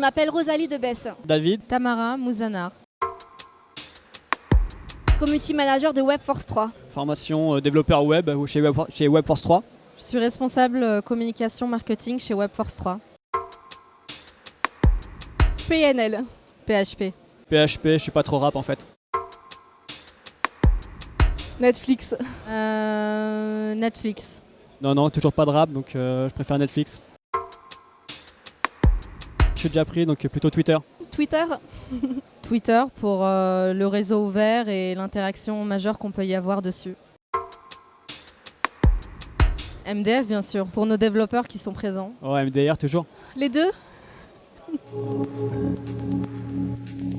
m'appelle Rosalie Debesse, David, Tamara Mouzanar. community manager de Webforce 3. formation euh, développeur web euh, chez, Web, chez Webforce 3. Je suis responsable euh, communication marketing chez Webforce 3. PNL. PHP. PHP, je suis pas trop rap en fait. Netflix. Euh, Netflix. Non, non, toujours pas de rap, donc euh, je préfère Netflix. Suis déjà pris, donc plutôt Twitter. Twitter. Twitter pour euh, le réseau ouvert et l'interaction majeure qu'on peut y avoir dessus. MDF bien sûr, pour nos développeurs qui sont présents. Oh, MDR toujours. Les deux